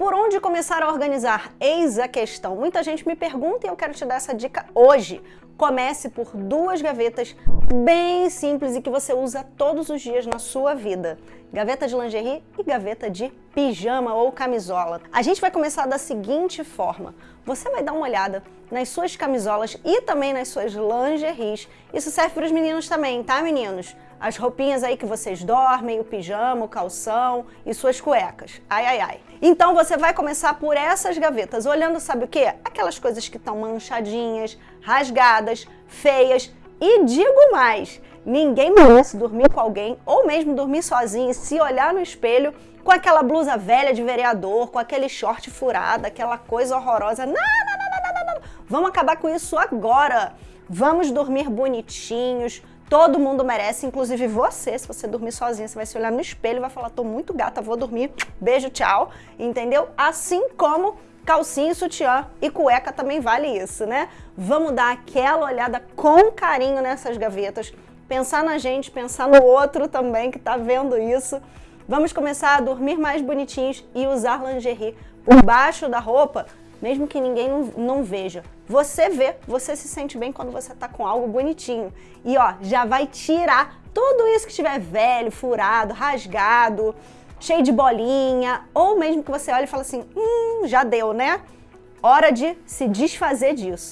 por onde começar a organizar? Eis a questão. Muita gente me pergunta e eu quero te dar essa dica hoje. Comece por duas gavetas bem simples e que você usa todos os dias na sua vida. Gaveta de lingerie e gaveta de pijama ou camisola. A gente vai começar da seguinte forma. Você vai dar uma olhada nas suas camisolas e também nas suas lingeries. Isso serve para os meninos também, tá meninos? As roupinhas aí que vocês dormem, o pijama, o calção e suas cuecas. Ai, ai, ai. Então você vai começar por essas gavetas, olhando sabe o quê? Aquelas coisas que estão manchadinhas, rasgadas, feias. E digo mais, ninguém merece dormir com alguém ou mesmo dormir sozinho e se olhar no espelho com aquela blusa velha de vereador, com aquele short furado, aquela coisa horrorosa. Não, não, não, não, não, não. Vamos acabar com isso agora. Vamos dormir bonitinhos, Todo mundo merece, inclusive você. Se você dormir sozinha, você vai se olhar no espelho e vai falar, tô muito gata, vou dormir, beijo, tchau, entendeu? Assim como calcinha, sutiã e cueca também vale isso, né? Vamos dar aquela olhada com carinho nessas gavetas, pensar na gente, pensar no outro também que tá vendo isso. Vamos começar a dormir mais bonitinhos e usar lingerie por baixo da roupa mesmo que ninguém não, veja. Você vê, você se sente bem quando você tá com algo bonitinho. E ó, já vai tirar tudo isso que estiver velho, furado, rasgado, cheio de bolinha, ou mesmo que você olhe e fale assim, hum, já deu, né? Hora de se desfazer disso.